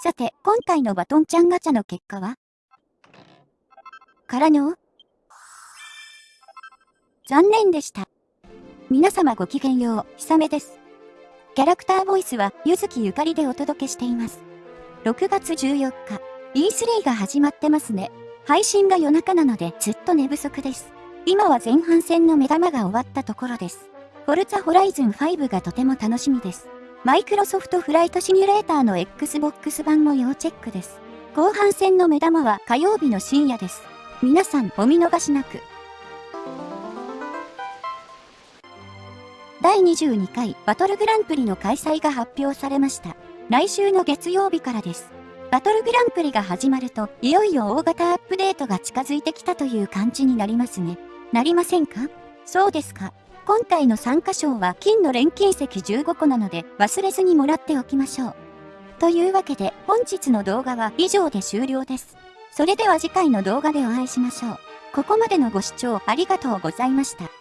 さて、今回のバトンちゃんガチャの結果は？からの？残念でした。皆様ごきげんよう、ひさめです。キャラクターボイスは、ゆずきゆかりでお届けしています。6月14日、E3 が始まってますね。配信が夜中なのでずっと寝不足です。今は前半戦の目玉が終わったところです。フォルツァホライズン5がとても楽しみです。マイクロソフトフライトシミュレーターの Xbox 版も要チェックです。後半戦の目玉は火曜日の深夜です。皆さんお見逃しなく。第22回バトルグランプリの開催が発表されました。来週の月曜日からです。バトルグランプリが始まると、いよいよ大型アップデートが近づいてきたという感じになりますね。なりませんか？そうですか。今回の参加賞は金の錬金石15個なので忘れずにもらっておきましょう。というわけで本日の動画は以上で終了です。それでは次回の動画でお会いしましょう。ここまでのご視聴ありがとうございました。